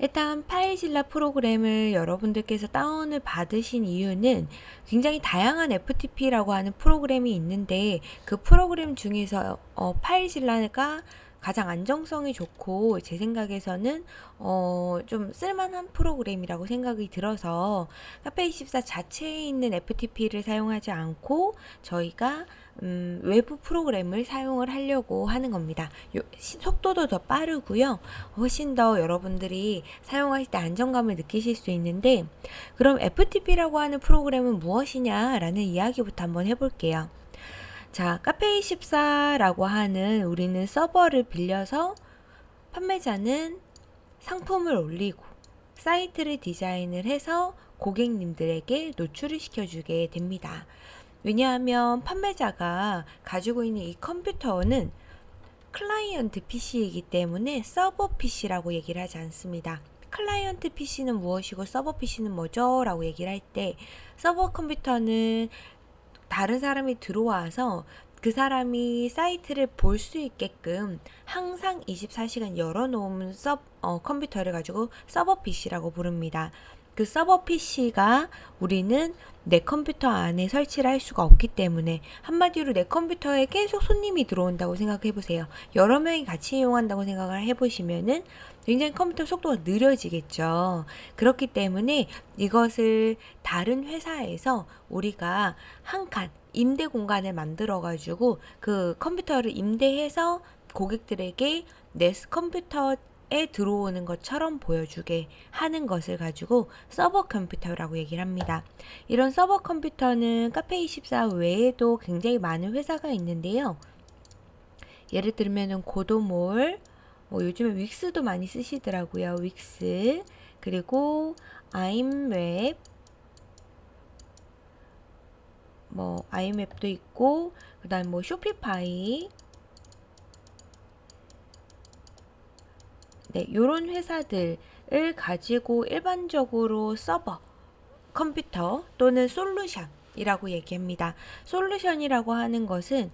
일단 파일질라 프로그램을 여러분들께서 다운을 받으신 이유는 굉장히 다양한 FTP라고 하는 프로그램이 있는데 그 프로그램 중에서 어, 파일질라가 가장 안정성이 좋고 제 생각에서는 어, 좀 쓸만한 프로그램이라고 생각이 들어서 카페24 자체에 있는 FTP를 사용하지 않고 저희가 음, 외부 프로그램을 사용을 하려고 하는 겁니다. 요, 시, 속도도 더 빠르고요. 훨씬 더 여러분들이 사용하실 때 안정감을 느끼실 수 있는데 그럼 FTP라고 하는 프로그램은 무엇이냐라는 이야기부터 한번 해볼게요. 자, 카페24라고 하는 우리는 서버를 빌려서 판매자는 상품을 올리고 사이트를 디자인을 해서 고객님들에게 노출을 시켜주게 됩니다. 왜냐하면 판매자가 가지고 있는 이 컴퓨터는 클라이언트 PC이기 때문에 서버 PC라고 얘기를 하지 않습니다. 클라이언트 PC는 무엇이고 서버 PC는 뭐죠? 라고 얘기를 할 때 서버 컴퓨터는 다른 사람이 들어와서 그 사람이 사이트를 볼 수 있게끔 항상 24시간 열어놓은 서, 어, 컴퓨터를 가지고 서버 PC라고 부릅니다. 그 서버 PC가 우리는 내 컴퓨터 안에 설치를 할 수가 없기 때문에 한마디로 내 컴퓨터에 계속 손님이 들어온다고 생각해 보세요. 여러 명이 같이 이용한다고 생각을 해 보시면은 굉장히 컴퓨터 속도가 느려지겠죠. 그렇기 때문에 이것을 다른 회사에서 우리가 한 칸 임대 공간을 만들어 가지고 그 컴퓨터를 임대해서 고객들에게 내 컴퓨터 에 들어오는 것처럼 보여주게 하는 것을 가지고 서버 컴퓨터라고 얘기를 합니다. 이런 서버 컴퓨터는 카페24 외에도 굉장히 많은 회사가 있는데요. 예를 들면 고도몰, 뭐 요즘에 윅스도 많이 쓰시더라고요. 윅스, 그리고 아임웹, 뭐 아임웹도 있고, 그 다음 뭐 쇼피파이, 네, 요런 회사들을 가지고 일반적으로 서버, 컴퓨터 또는 솔루션 이라고 얘기합니다. 솔루션이라고 하는 것은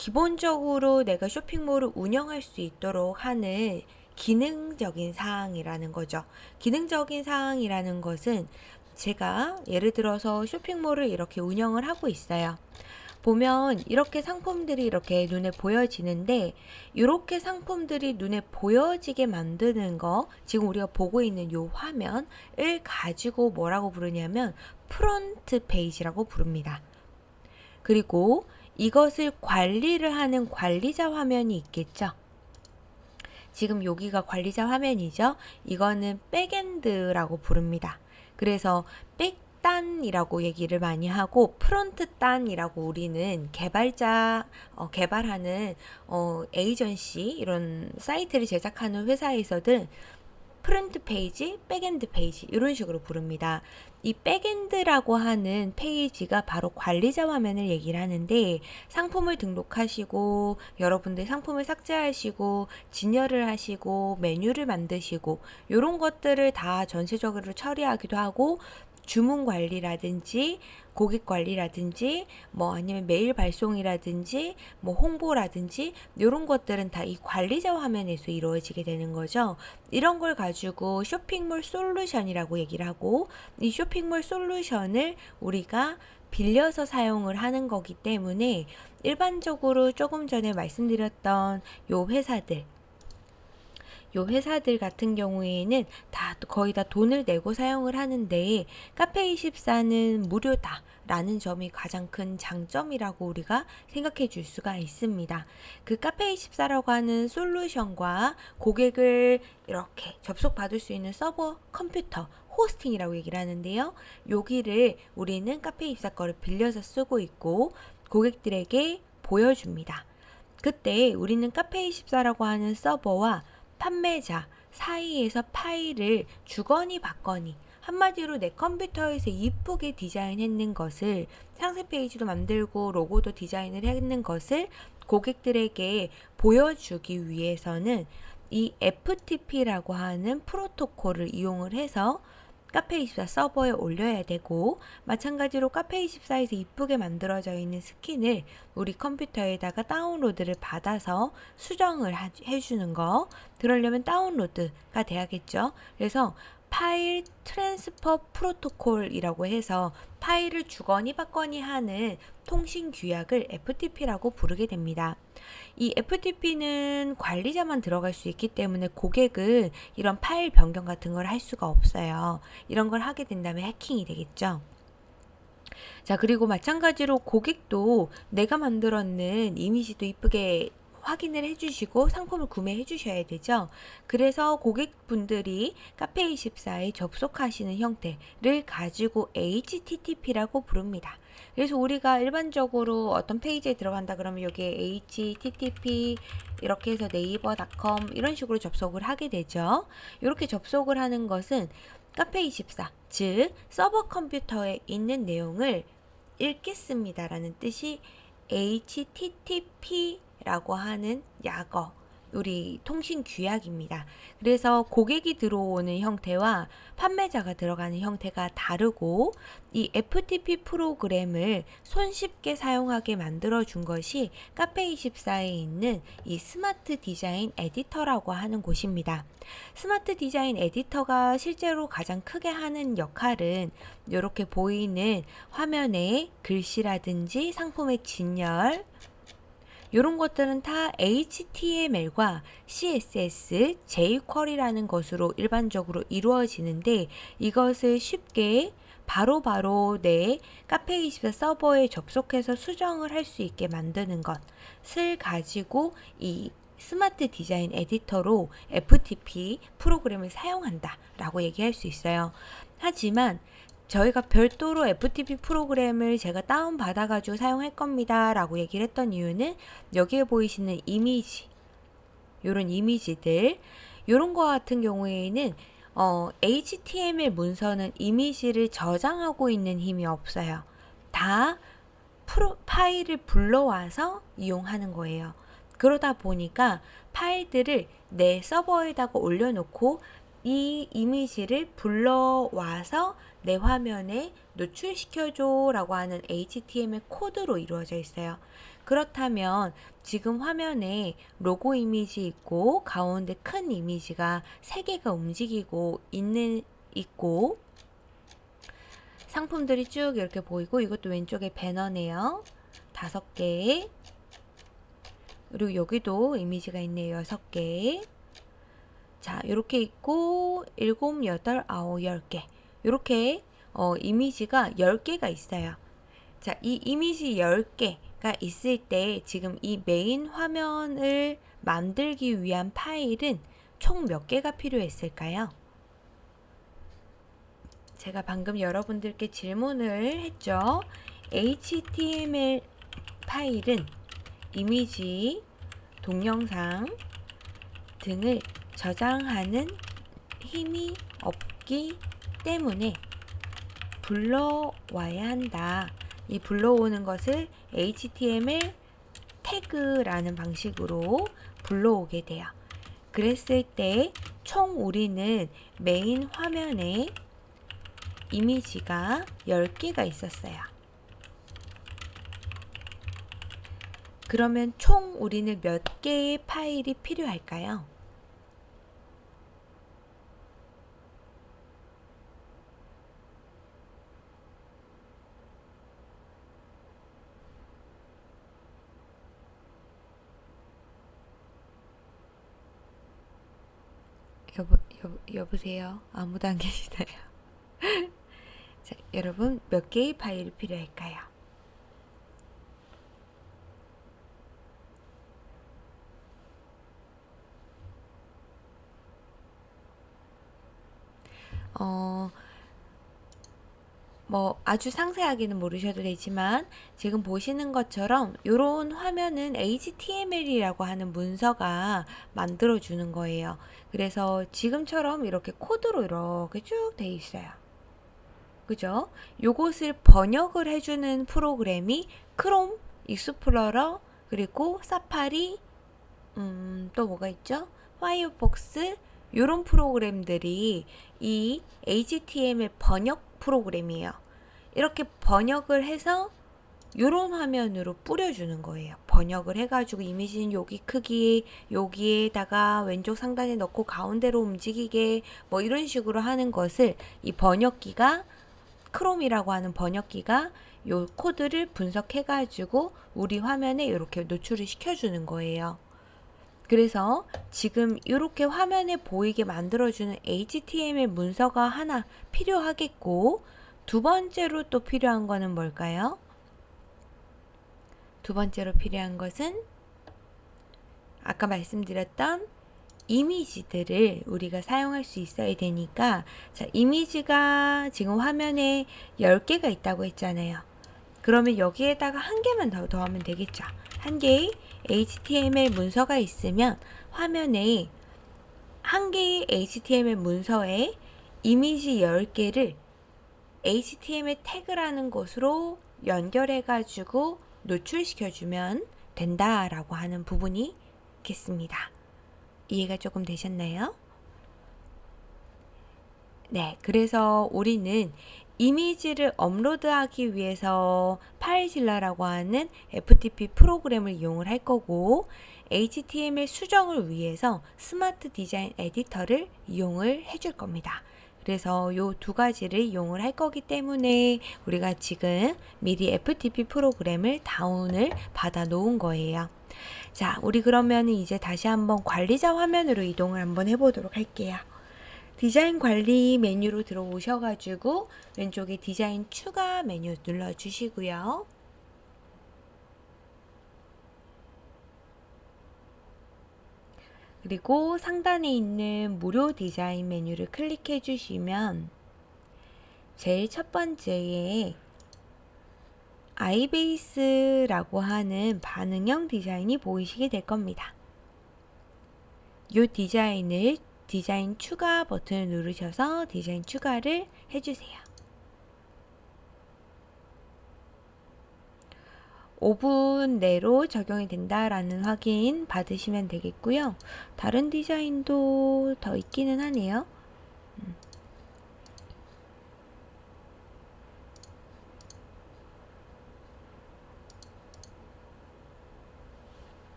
기본적으로 내가 쇼핑몰을 운영할 수 있도록 하는 기능적인 사항이라는 거죠. 기능적인 사항이라는 것은 제가 예를 들어서 쇼핑몰을 이렇게 운영을 하고 있어요. 보면 이렇게 상품들이 이렇게 눈에 보여지는데 이렇게 상품들이 눈에 보여지게 만드는 거 지금 우리가 보고 있는 이 화면을 가지고 뭐라고 부르냐면 front page라고 부릅니다. 그리고 이것을 관리를 하는 관리자 화면이 있겠죠. 지금 여기가 관리자 화면이죠. 이거는 backend라고 부릅니다. 그래서 back 단이라고 얘기를 많이 하고 front 단이라고 우리는 개발자 어, 개발하는 어, 에이전시 이런 사이트를 제작하는 회사에서든 front page, backend page 이런 식으로 부릅니다. 이 backend라고 하는 페이지가 바로 관리자 화면을 얘기를 하는데 상품을 등록하시고 여러분들 상품을 삭제하시고 진열을 하시고 메뉴를 만드시고 이런 것들을 다 전체적으로 처리하기도 하고 주문 관리라든지 고객 관리라든지 뭐 아니면 메일 발송이라든지 뭐 홍보라든지 이런 것들은 다 이 관리자 화면에서 이루어지게 되는 거죠. 이런 걸 가지고 쇼핑몰 솔루션이라고 얘기를 하고 이 쇼핑몰 솔루션을 우리가 빌려서 사용을 하는 거기 때문에 일반적으로 조금 전에 말씀드렸던 요 회사들 요 회사들 같은 경우에는 다 거의 다 돈을 내고 사용을 하는데 카페24는 무료다 라는 점이 가장 큰 장점이라고 우리가 생각해 줄 수가 있습니다. 그 카페24라고 하는 솔루션과 고객을 이렇게 접속받을 수 있는 서버 컴퓨터 호스팅이라고 얘기를 하는데요. 여기를 우리는 카페24 거를 빌려서 쓰고 있고 고객들에게 보여줍니다. 그때 우리는 카페24라고 하는 서버와 판매자 사이에서 파일을 주거니 받거니 한마디로 내 컴퓨터에서 이쁘게 디자인했는 것을 상세 페이지도 만들고 로고도 디자인을 했는 것을 고객들에게 보여주기 위해서는 이 FTP라고 하는 프로토콜을 이용을 해서 카페24 서버에 올려야 되고 마찬가지로 카페24에서 이쁘게 만들어져 있는 스킨을 우리 컴퓨터에다가 다운로드를 받아서 수정을 해주는 거. 그러려면 다운로드가 돼야겠죠? 그래서 file transfer protocol이라고 해서 파일을 주거니 받거니 하는 통신 규약을 FTP라고 부르게 됩니다. 이 FTP는 관리자만 들어갈 수 있기 때문에 고객은 이런 파일 변경 같은 걸 할 수가 없어요. 이런 걸 하게 된다면 해킹이 되겠죠. 자, 그리고 마찬가지로 고객도 내가 만들었는 이미지도 이쁘게 확인을 해주시고 상품을 구매해 주셔야 되죠. 그래서 고객분들이 카페24에 접속하시는 형태를 가지고 HTTP라고 부릅니다. 그래서 우리가 일반적으로 어떤 페이지에 들어간다 그러면 여기에 http 이렇게 해서 네이버닷컴 이런 식으로 접속을 하게 되죠. 이렇게 접속을 하는 것은 카페24, 즉 서버 컴퓨터에 있는 내용을 읽겠습니다 라는 뜻이 http 라고 하는 약어 우리 통신 규약입니다. 그래서 고객이 들어오는 형태와 판매자가 들어가는 형태가 다르고 이 FTP 프로그램을 손쉽게 사용하게 만들어 준 것이 카페24에 있는 이 smart design editor라고 하는 곳입니다. smart design editor가 실제로 가장 크게 하는 역할은 이렇게 보이는 화면에 글씨라든지 상품의 진열, 이런 것들은 다 HTML과 CSS, jQuery라는 것으로 일반적으로 이루어지는데 이것을 쉽게 바로바로 바로 내 카페24 서버에 접속해서 수정을 할 수 있게 만드는 것을 가지고 이 스마트 디자인 에디터로 FTP 프로그램을 사용한다 라고 얘기할 수 있어요. 하지만 저희가 별도로 FTP 프로그램을 제가 다운받아 가지고 사용할 겁니다 라고 얘기를 했던 이유는 여기에 보이시는 이미지 요런 이미지들 요런 거 같은 경우에는 어, HTML 문서는 이미지를 저장하고 있는 힘이 없어요. 다 파일을 불러와서 이용하는 거예요. 그러다 보니까 파일들을 내 서버에다가 올려놓고 이 이미지를 불러와서 내 화면에 노출시켜줘 라고 하는 HTML 코드로 이루어져 있어요. 그렇다면 지금 화면에 로고 이미지 있고 가운데 큰 이미지가 세 개가 움직이고 있는 있고 상품들이 쭉 이렇게 보이고 이것도 왼쪽에 배너네요. 다섯 개 그리고 여기도 이미지가 있네요. 여섯 개 자, 이렇게 있고 일곱, 여덟, 아홉, 열 개. 이렇게 어, 이미지가 10개가 있어요. 자, 이 이미지 10개가 있을 때 지금 이 메인 화면을 만들기 위한 파일은 총 몇 개가 필요했을까요? 제가 방금 여러분들께 질문을 했죠. HTML 파일은 이미지, 동영상 등을 저장하는 힘이 없기 때문에 불러와야 한다. 이 불러오는 것을 HTML 태그라는 방식으로 불러오게 돼요. 그랬을 때 총 우리는 메인 화면에 이미지가 10개가 있었어요. 그러면 총 우리는 몇 개의 파일이 필요할까요? 여보, 여보세요? 아무도 안 계시나요? 자, 여러분 몇 개의 파일이 필요할까요? 어, 뭐 아주 상세하게는 모르셔도 되지만 지금 보시는 것처럼 이런 화면은 HTML이라고 하는 문서가 만들어 주는 거예요. 그래서 지금처럼 이렇게 코드로 이렇게 쭉 돼 있어요. 그죠? 요것을 번역을 해주는 프로그램이 크롬, 익스플로러, 그리고 사파리, 음, 또 뭐가 있죠? 파이어폭스, 이런 프로그램들이 이 HTML 번역 프로그램이에요. 이렇게 번역을 해서 이런 화면으로 뿌려주는 거예요. 번역을 해가지고 이미지는 여기 크기, 여기에다가 왼쪽 상단에 넣고 가운데로 움직이게 뭐 이런 식으로 하는 것을 이 번역기가 크롬이라고 하는 번역기가 요 코드를 분석해가지고 우리 화면에 이렇게 노출을 시켜주는 거예요. 그래서 지금 이렇게 화면에 보이게 만들어주는 HTML 문서가 하나 필요하겠고 두 번째로 또 필요한 거는 뭘까요? 두 번째로 필요한 것은 아까 말씀드렸던 이미지들을 우리가 사용할 수 있어야 되니까 자 이미지가 지금 화면에 10개가 있다고 했잖아요. 그러면 여기에다가 한 개만 더 더하면 되겠죠. 한 개의 HTML 문서가 있으면 화면에 한 개의 HTML 문서에 이미지 10개를 HTML 태그라는 것으로 연결해 가지고 노출시켜 주면 된다라고 하는 부분이 있겠습니다. 이해가 조금 되셨나요? 네, 그래서 우리는 이미지를 업로드하기 위해서 FileZilla라고 하는 FTP 프로그램을 이용을 할 거고 HTML 수정을 위해서 smart design editor를 이용을 해줄 겁니다. 그래서 요 두 가지를 이용을 할 거기 때문에 우리가 지금 미리 FTP 프로그램을 다운을 받아 놓은 거예요. 자, 우리 그러면 이제 다시 한번 관리자 화면으로 이동을 한번 해보도록 할게요. 디자인 관리 메뉴로 들어오셔가지고 왼쪽에 디자인 추가 메뉴 눌러주시고요. 그리고 상단에 있는 무료 디자인 메뉴를 클릭해 주시면 제일 첫 번째에 아이베이스라고 하는 반응형 디자인이 보이시게 될 겁니다. 이 디자인을 디자인 추가 버튼을 누르셔서 디자인 추가를 해주세요. 5분 내로 적용이 된다라는 확인 받으시면 되겠고요. 다른 디자인도 더 있기는 하네요.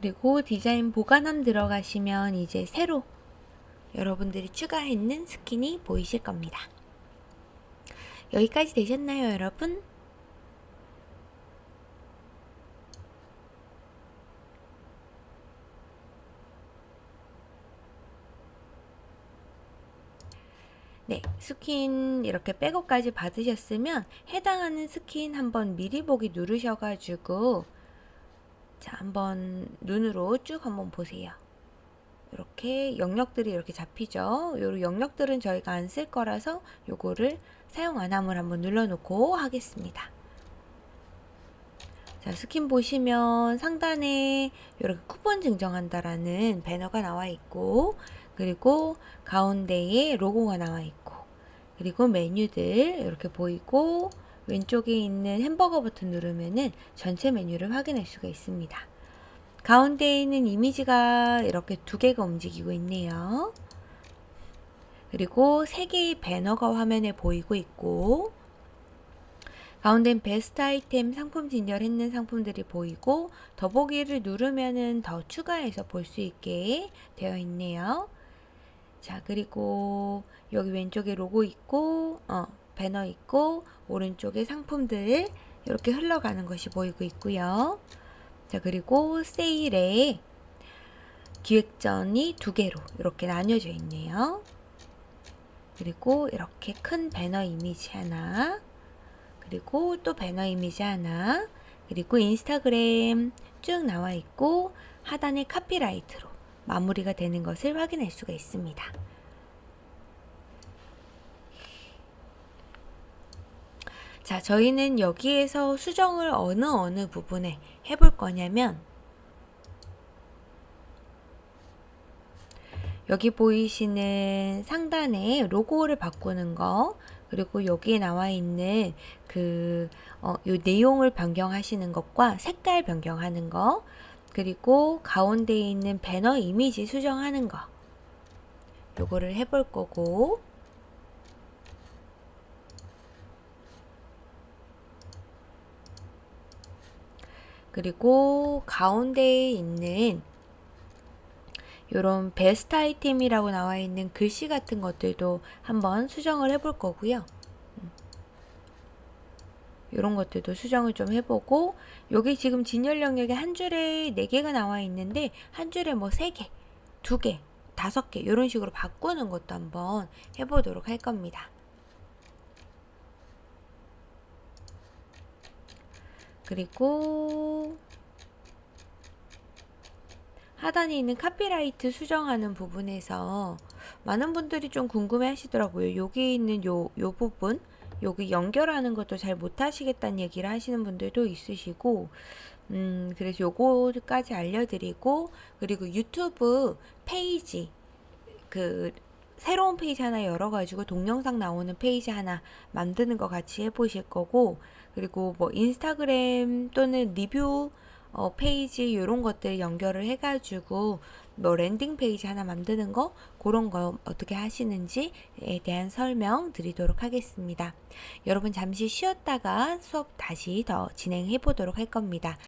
그리고 디자인 보관함 들어가시면 이제 새로 여러분들이 추가했는 스킨이 보이실 겁니다. 여기까지 되셨나요, 여러분? 네, 스킨 이렇게 백업까지 받으셨으면 해당하는 스킨 한번 미리 보기 누르셔가지고 자, 한번 눈으로 쭉 한번 보세요. 이렇게 영역들이 이렇게 잡히죠. 요 영역들은 저희가 안 쓸 거라서 요거를 사용 안 함을 한번 눌러놓고 하겠습니다. 자, 스킨 보시면 상단에 이렇게 쿠폰 증정한다라는 배너가 나와 있고 그리고 가운데에 로고가 나와 있고 그리고 메뉴들 이렇게 보이고 왼쪽에 있는 햄버거 버튼 누르면은 전체 메뉴를 확인할 수가 있습니다. 가운데에 있는 이미지가 이렇게 두 개가 움직이고 있네요. 그리고 세 개의 배너가 화면에 보이고 있고 가운데는 베스트 아이템 상품 진열했는 상품들이 보이고 더보기를 누르면은 더 추가해서 볼 수 있게 되어 있네요. 자, 그리고 여기 왼쪽에 로고 있고, 어, 배너 있고, 오른쪽에 상품들 이렇게 흘러가는 것이 보이고 있고요. 자, 그리고 세일에 기획전이 두 개로 이렇게 나뉘어져 있네요. 그리고 이렇게 큰 배너 이미지 하나, 그리고 또 배너 이미지 하나, 그리고 인스타그램 쭉 나와 있고 하단에 카피라이트로 마무리가 되는 것을 확인할 수가 있습니다. 자, 저희는 여기에서 수정을 어느 어느 부분에 해볼 거냐면 여기 보이시는 상단에 로고를 바꾸는 거 그리고 여기에 나와 있는 그, 어, 요 내용을 변경하시는 것과 색깔 변경하는 거 그리고 가운데에 있는 배너 이미지 수정하는 거. 요거를 해볼 거고 그리고 가운데에 있는 요런 베스트 아이템이라고 나와 있는 글씨 같은 것들도 한번 수정을 해볼 거고요. 이런 것들도 수정을 좀 해보고 여기 지금 진열 영역에 한 줄에 4개가 나와 있는데 한 줄에 뭐 3개, 2개, 5개 이런 식으로 바꾸는 것도 한번 해보도록 할 겁니다. 그리고 하단에 있는 카피라이트 수정하는 부분에서 많은 분들이 좀 궁금해 하시더라고요. 여기 있는 요, 요 부분, 여기 연결하는 것도 잘 못하시겠다는 얘기를 하시는 분들도 있으시고, 음, 그래서 요거까지 알려드리고, 그리고 유튜브 페이지, 그, 새로운 페이지 하나 열어가지고 동영상 나오는 페이지 하나 만드는 거 같이 해보실 거고, 그리고 뭐 인스타그램 또는 리뷰 어, 페이지 이런 것들 연결을 해가지고 뭐 landing page 하나 만드는 거 그런 거 어떻게 하시는지에 대한 설명 드리도록 하겠습니다. 여러분 잠시 쉬었다가 수업 다시 더 진행해 보도록 할 겁니다.